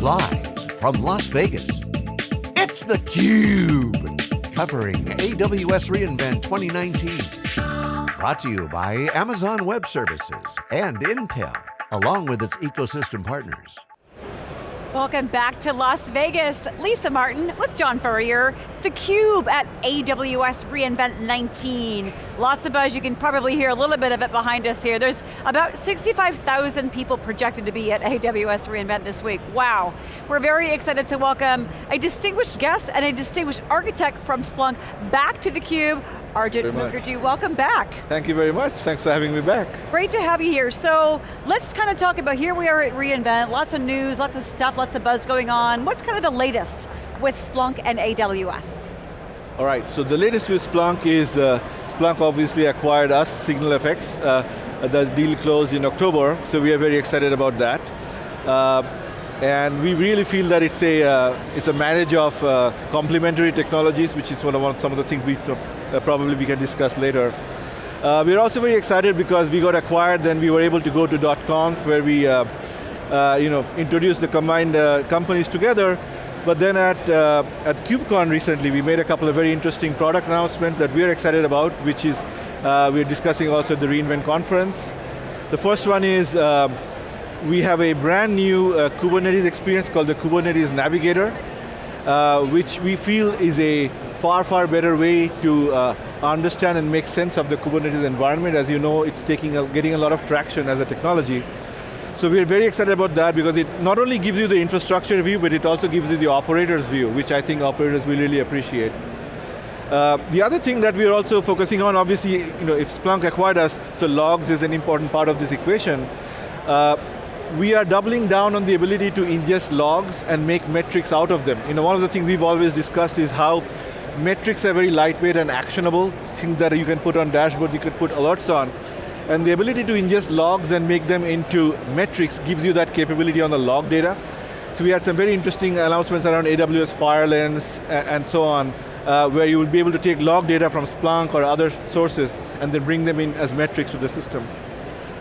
Live from Las Vegas, it's theCUBE. Covering AWS reInvent 2019. Brought to you by Amazon Web Services and Intel, along with its ecosystem partners. Welcome back to Las Vegas. Lisa Martin with John Furrier. It's theCUBE at AWS reInvent 19. Lots of buzz, you can probably hear a little bit of it behind us here. There's about 65,000 people projected to be at AWS reInvent this week. Wow. We're very excited to welcome a distinguished guest and a distinguished architect from Splunk back to theCUBE, Arijit Mukherji, welcome back. Thank you very much, thanks for having me back. Great to have you here. So, let's kind of talk about, here we are at reInvent, lots of news, lots of stuff, lots of buzz going on. What's kind of the latest with Splunk and AWS? All right, so the latest with Splunk is, uh, Splunk obviously acquired us, SignalFX. Uh, the deal closed in October, so we are very excited about that. Uh, and we really feel that it's a, uh, it's a marriage of uh, complementary technologies, which is one of one, some of the things we probably we can discuss later. Uh, we're also very excited because we got acquired, then we were able to go to .conf where we uh, uh, you know, introduced the combined uh, companies together, but then at, at KubeCon recently, we made a couple of very interesting product announcements that we're excited about, which is, we're discussing also at the reInvent conference. The first one is, we have a brand new uh, Kubernetes experience called the Kubernetes Navigator, uh, which we feel is a far, far better way to uh, understand and make sense of the Kubernetes environment. As you know, it's taking a, getting a lot of traction as a technology. So we're very excited about that because it not only gives you the infrastructure view, but it also gives you the operator's view, which I think operators will really appreciate. Uh, the other thing that we're also focusing on, obviously, you know, if Splunk acquired us, so logs is an important part of this equation. Uh, we are doubling down on the ability to ingest logs and make metrics out of them. You know, one of the things we've always discussed is how metrics are very lightweight and actionable, things that you can put on dashboards, you can put alerts on. And the ability to ingest logs and make them into metrics gives you that capability on the log data. So we had some very interesting announcements around AWS FireLens and so on, uh, where you will be able to take log data from Splunk or other sources and then bring them in as metrics to the system.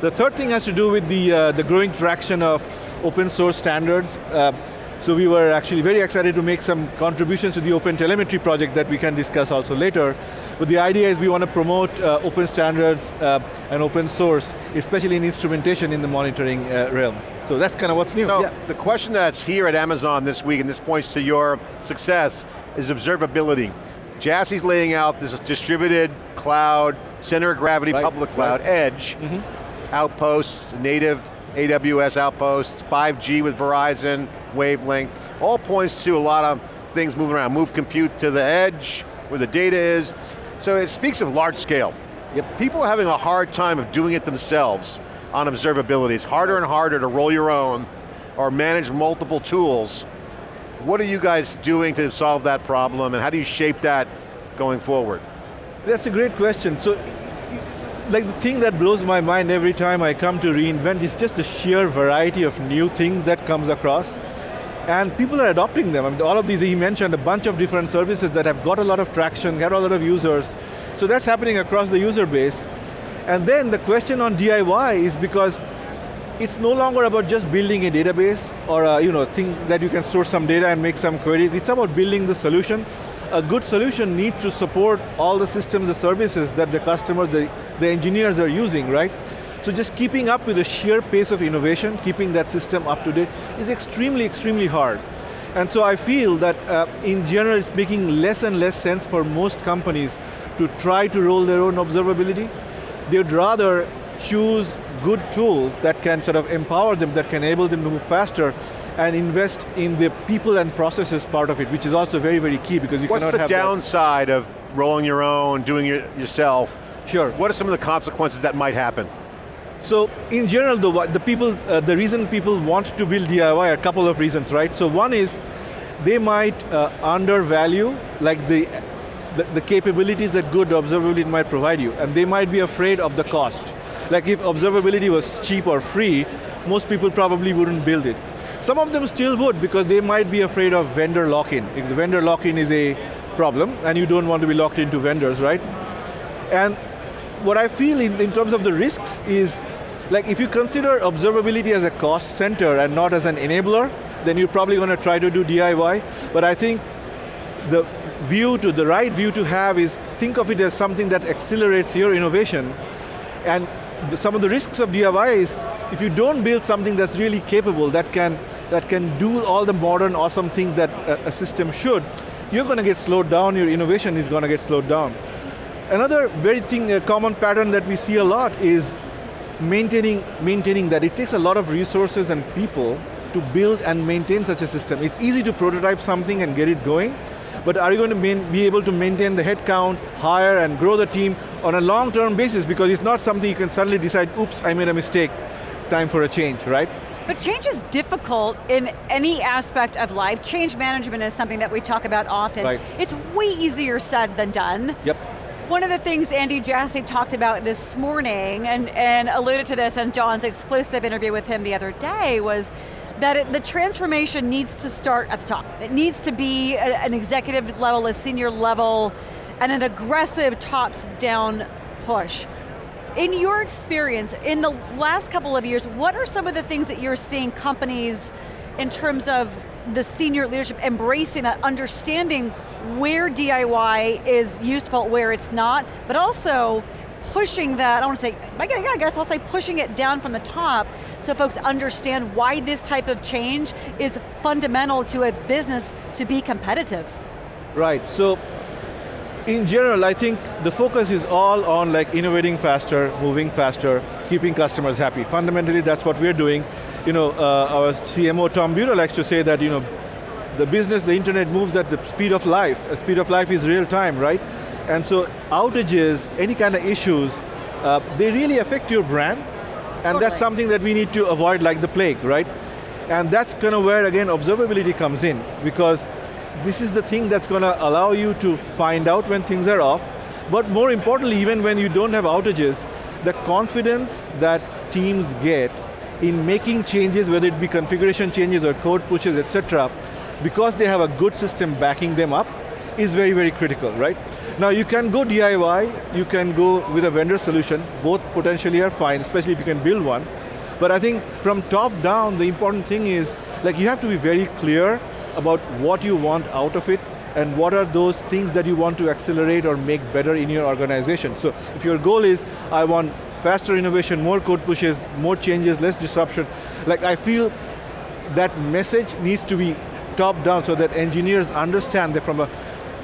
The third thing has to do with the, uh, the growing traction of open source standards. Uh, so we were actually very excited to make some contributions to the Open Telemetry project that we can discuss also later. But the idea is we want to promote uh, open standards uh, and open source, especially in instrumentation in the monitoring uh, realm. So that's kind of what's new. So yeah. the question that's here at Amazon this week, and this points to your success, is observability. Jassy's laying out this distributed cloud, center of gravity right. public cloud, right. edge, mm -hmm. Outposts, native AWS outposts, 5G with Verizon, wavelength, all points to a lot of things moving around. Move compute to the edge, where the data is. So it speaks of large scale. Yep. People are having a hard time of doing it themselves on observability. It's harder and harder to roll your own or manage multiple tools. What are you guys doing to solve that problem and how do you shape that going forward? That's a great question. So like the thing that blows my mind every time I come to reInvent is just the sheer variety of new things that comes across. And people are adopting them. I mean, all of these, he mentioned a bunch of different services that have got a lot of traction, got a lot of users. So that's happening across the user base. And then the question on DIY is because it's no longer about just building a database or a you know, thing that you can store some data and make some queries. It's about building the solution a good solution needs to support all the systems and services that the customers, the, the engineers are using, right? So just keeping up with the sheer pace of innovation, keeping that system up to date, is extremely, extremely hard. And so I feel that uh, in general it's making less and less sense for most companies to try to roll their own observability. They'd rather choose good tools that can sort of empower them, that can enable them to move faster, and invest in the people and processes part of it, which is also very, very key because you What's cannot have- What's the downside of rolling your own, doing it yourself? Sure. What are some of the consequences that might happen? So in general, the, the, people, uh, the reason people want to build DIY are a couple of reasons, right? So one is, they might uh, undervalue like the, the, the, capabilities that good observability might provide you, and they might be afraid of the cost. Like if observability was cheap or free, most people probably wouldn't build it. Some of them still would because they might be afraid of vendor lock-in. If the vendor lock-in is a problem and you don't want to be locked into vendors, right? And what I feel in, in terms of the risks is, like if you consider observability as a cost center and not as an enabler, then you're probably going to try to do DIY. But I think the view to, the right view to have is think of it as something that accelerates your innovation. And some of the risks of DIY is if you don't build something that's really capable, that can, that can do all the modern awesome things that a, a system should, you're going to get slowed down, your innovation is going to get slowed down. Another very thing, a common pattern that we see a lot is maintaining, maintaining that. It takes a lot of resources and people to build and maintain such a system. It's easy to prototype something and get it going, but are you going to main, be able to maintain the headcount, hire and grow the team on a long-term basis because it's not something you can suddenly decide, oops, I made a mistake, time for a change, right? But change is difficult in any aspect of life. Change management is something that we talk about often. Right. It's way easier said than done. Yep. One of the things Andy Jassy talked about this morning, and, and alluded to this in John's exclusive interview with him the other day, was that it, the transformation needs to start at the top. It needs to be a, an executive level, a senior level, and an aggressive tops-down push. In your experience, in the last couple of years, what are some of the things that you're seeing companies in terms of the senior leadership embracing that, understanding where DIY is useful, where it's not, but also pushing that, I want to say, I guess I'll say pushing it down from the top so folks understand why this type of change is fundamental to a business to be competitive. Right, so in general, I think the focus is all on like innovating faster, moving faster, keeping customers happy. Fundamentally, that's what we're doing. You know, uh, our CMO, Tom Buda, likes to say that, you know, the business, the internet moves at the speed of life. The speed of life is real time, right? And so outages, any kind of issues, uh, they really affect your brand, and that's something that we need to avoid like the plague, right? And that's kind of where, again, observability comes in, because this is the thing that's going to allow you to find out when things are off, but more importantly, even when you don't have outages, the confidence that teams get in making changes, whether it be configuration changes or code pushes, etc., because they have a good system backing them up, is very, very critical, right? Now you can go DIY, you can go with a vendor solution, both potentially are fine, especially if you can build one. But I think from top down, the important thing is, like you have to be very clear about what you want out of it and what are those things that you want to accelerate or make better in your organization. So if your goal is, I want faster innovation, more code pushes, more changes, less disruption, like I feel that message needs to be top down so that engineers understand that from a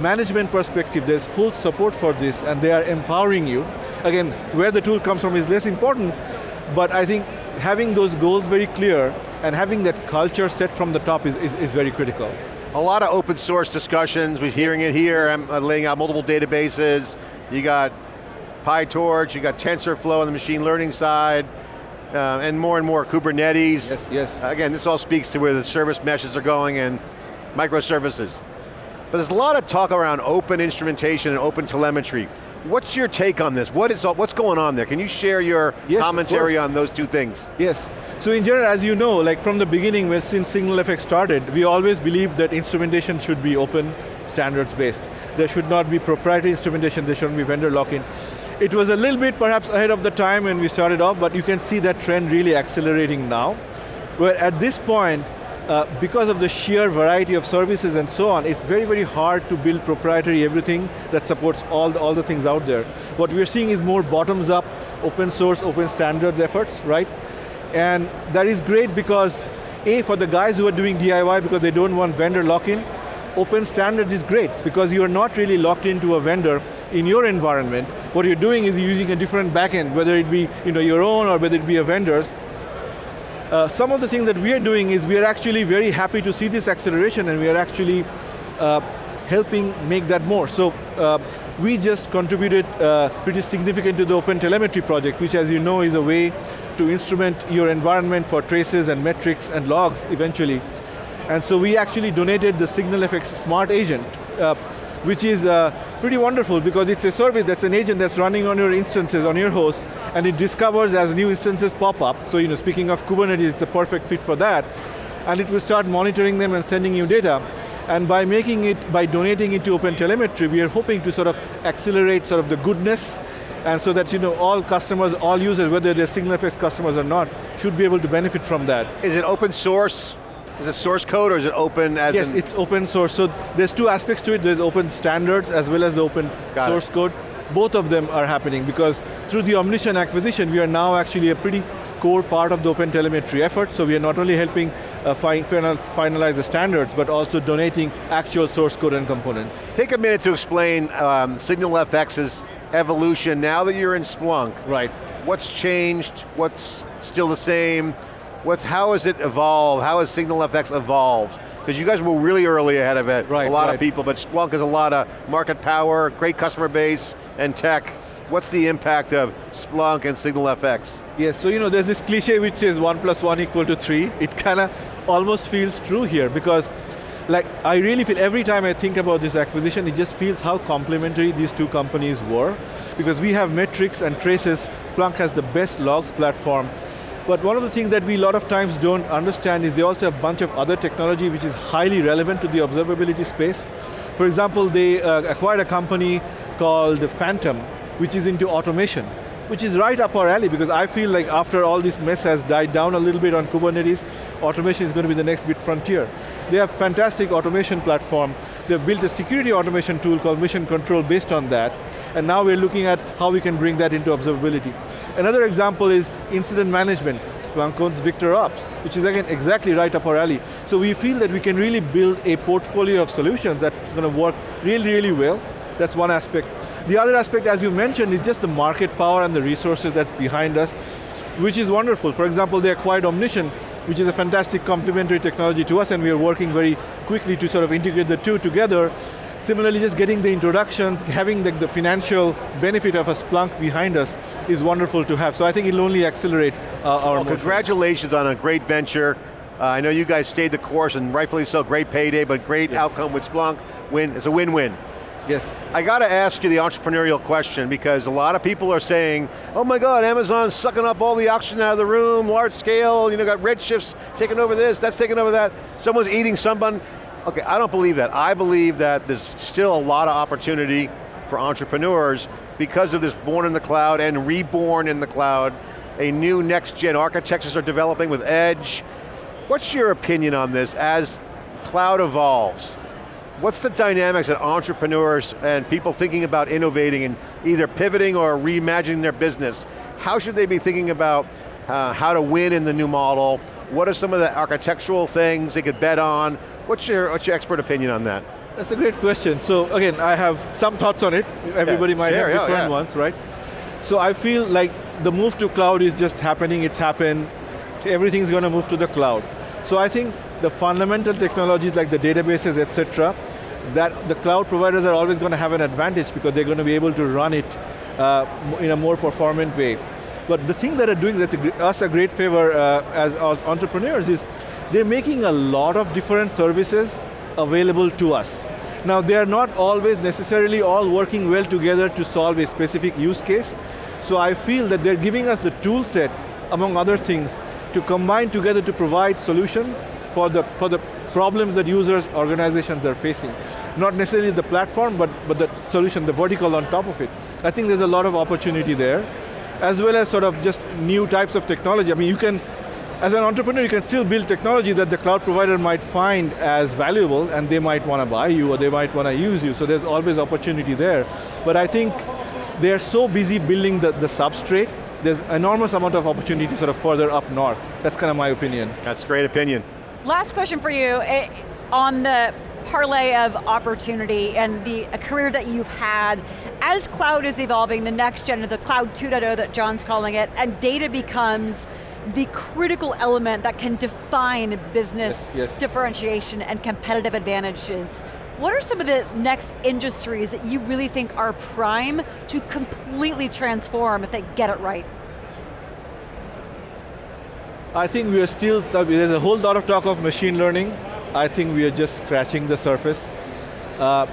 management perspective, there's full support for this and they are empowering you. Again, where the tool comes from is less important, but I think having those goals very clear and having that culture set from the top is, is, is very critical. A lot of open source discussions, we're hearing it here, I'm laying out multiple databases, you got PyTorch, you got TensorFlow on the machine learning side, uh, and more and more Kubernetes. Yes, yes. Again, this all speaks to where the service meshes are going and microservices. But there's a lot of talk around open instrumentation and open telemetry. What's your take on this? What is, what's going on there? Can you share your yes, commentary on those two things? Yes, so in general, as you know, like from the beginning, when since SignalFX started, we always believed that instrumentation should be open, standards based. There should not be proprietary instrumentation, there shouldn't be vendor lock-in. It was a little bit perhaps ahead of the time when we started off, but you can see that trend really accelerating now. Where at this point, uh, because of the sheer variety of services and so on, it's very, very hard to build proprietary everything that supports all the, all the things out there. What we're seeing is more bottoms up, open source, open standards efforts, right? And that is great because, A, for the guys who are doing DIY because they don't want vendor lock-in, open standards is great because you're not really locked into a vendor in your environment, what you're doing is using a different backend, whether it be you know, your own or whether it be a vendor's. Uh, some of the things that we are doing is we are actually very happy to see this acceleration and we are actually uh, helping make that more. So uh, we just contributed uh, pretty significant to the Open Telemetry project, which as you know is a way to instrument your environment for traces and metrics and logs eventually. And so we actually donated the SignalFX Smart Agent, uh, which is pretty wonderful because it's a service that's an agent that's running on your instances, on your hosts, and it discovers as new instances pop up. So you know, speaking of Kubernetes, it's a perfect fit for that. And it will start monitoring them and sending you data. And by making it, by donating it to OpenTelemetry, we are hoping to sort of accelerate sort of the goodness and so that you know all customers, all users, whether they're SignalFX customers or not, should be able to benefit from that. Is it open source Is it source code or is it open as Yes, it's open source. So there's two aspects to it. There's open standards as well as the open Got it. source code. Both of them are happening because through the Omnition acquisition, we are now actually a pretty core part of the open telemetry effort. So we are not only helping uh, fi- finalize the standards, but also donating actual source code and components. Take a minute to explain um, SignalFX's evolution now that you're in Splunk. Right. What's changed? What's still the same? What's, how has it evolved? How has SignalFX evolved? Because you guys were really early ahead of it, Right, a lot right. of people, but Splunk has a lot of market power, great customer base, and tech. What's the impact of Splunk and SignalFX? Yes, so you know, there's this cliche which says one plus one equal to three. It kind of almost feels true here because like I really feel every time I think about this acquisition, it just feels how complementary these two companies were. Because we have metrics and traces, Splunk has the best logs platform. But one of the things that we a lot of times don't understand is they also have a bunch of other technology which is highly relevant to the observability space. For example, they uh, acquired a company called Phantom, which is into automation, which is right up our alley because I feel like after all this mess has died down a little bit on Kubernetes, automation is going to be the next big frontier. They have fantastic automation platform. They've built a security automation tool called Mission Control based on that, and now we're looking at how we can bring that into observability. Another example is incident management. Splunk owns Victor Ops, which is again exactly right up our alley. So we feel that we can really build a portfolio of solutions that's going to work really, really well. That's one aspect. The other aspect, as you mentioned, is just the market power and the resources that's behind us, which is wonderful. For example, they acquired Omnition, which is a fantastic complementary technology to us, and we are working very quickly to sort of integrate the two together. Similarly, just getting the introductions, having the, the financial benefit of a Splunk behind us is wonderful to have. So I think it'll only accelerate uh, our Well, congratulations on a great venture. Uh, I know you guys stayed the course and rightfully so, great payday, but great outcome with Splunk. Win, it's a win-win. Yes. I got to ask you the entrepreneurial question because a lot of people are saying, oh my God, Amazon's sucking up all the oxygen out of the room, large scale, you know, got Redshifts taking over this, that's taking over that, someone's eating someone. Okay, I don't believe that. I believe that there's still a lot of opportunity for entrepreneurs because of this born in the cloud and reborn in the cloud. A new next gen architectures are developing with Edge. What's your opinion on this as cloud evolves? What's the dynamics that entrepreneurs and people thinking about innovating and either pivoting or reimagining their business, how should they be thinking about uh, how to win in the new model? What are some of the architectural things they could bet on? What's your, what's your expert opinion on that? That's a great question. So again, I have some thoughts on it. Everybody might share, have yeah, different yeah. ones, right? So I feel like the move to cloud is just happening, it's happened, everything's going to move to the cloud. So I think the fundamental technologies like the databases, etc., that the cloud providers are always going to have an advantage because they're going to be able to run it uh, in a more performant way. But the thing that are doing that us a great favor uh, as, as entrepreneurs is they're making a lot of different services available to us. Now they are not always necessarily all working well together to solve a specific use case. So I feel that they're giving us the tool set, among other things, to combine together to provide solutions for the, for the problems that users, organizations are facing. Not necessarily the platform, but, but the solution, the vertical on top of it. I think there's a lot of opportunity there, as well as sort of just new types of technology. I mean, you can, as an entrepreneur, you can still build technology that the cloud provider might find as valuable, and they might want to buy you, or they might want to use you, so there's always opportunity there. But I think they're so busy building the, the substrate, there's enormous amount of opportunity sort of further up north. That's kind of my opinion. That's great opinion. Last question for you, eh, on the parlay of opportunity and the a career that you've had, as cloud is evolving, the next gen of the cloud 2.0 that John's calling it, and data becomes the critical element that can define business Yes, yes. differentiation and competitive advantages. What are some of the next industries that you really think are prime to completely transform if they get it right? I think we are still, there's a whole lot of talk of machine learning. I think we are just scratching the surface. Uh,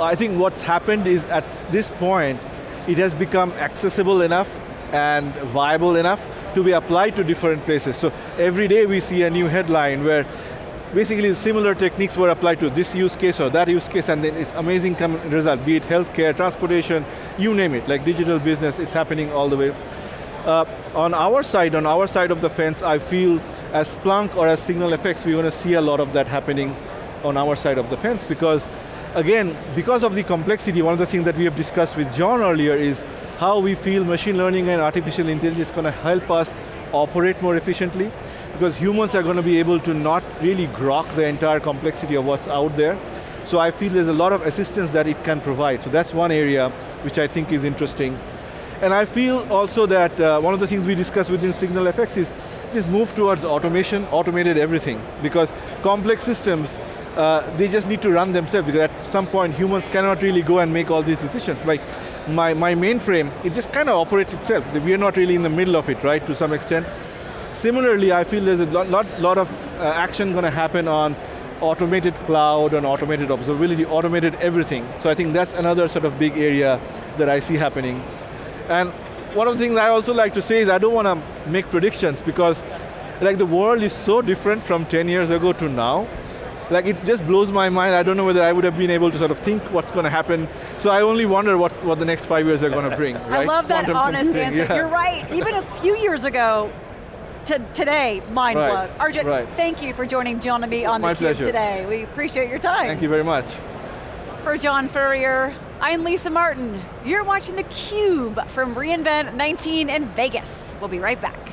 I think what's happened is at this point, it has become accessible enough and viable enough to be applied to different places. So every day we see a new headline where basically similar techniques were applied to this use case or that use case and then it's amazing result, be it healthcare, transportation, you name it, like digital business, it's happening all the way. Uh, on our side, on our side of the fence, I feel as Splunk or as Signal SignalFX, we're going to see a lot of that happening on our side of the fence because, again, because of the complexity, one of the things that we have discussed with John earlier is how we feel machine learning and artificial intelligence is going to help us operate more efficiently because humans are going to be able to not really grok the entire complexity of what's out there. So I feel there's a lot of assistance that it can provide. So that's one area which I think is interesting. And I feel also that uh, one of the things we discussed within SignalFX is this move towards automation, automated everything. Because complex systems, uh, they just need to run themselves because at some point humans cannot really go and make all these decisions. Like my, my mainframe, it just kind of operates itself. We are not really in the middle of it, right, to some extent. Similarly, I feel there's a lot, lot, lot of uh, action going to happen on automated cloud and automated observability, automated everything. So I think that's another sort of big area that I see happening. And one of the things I also like to say is I don't want to make predictions because like the world is so different from 10 years ago to now. Like it just blows my mind. I don't know whether I would have been able to sort of think what's going to happen. So I only wonder what, what the next five years are going to bring. Right? I love that Quantum honest answer. yeah. You're right. Even a few years ago, to today, mind Right, blown. Arijit, right. thank you for joining John and me on my theCUBE today. We appreciate your time. Thank you very much. For John Furrier, I'm Lisa Martin. You're watching theCUBE from reInvent 19 in Vegas. We'll be right back.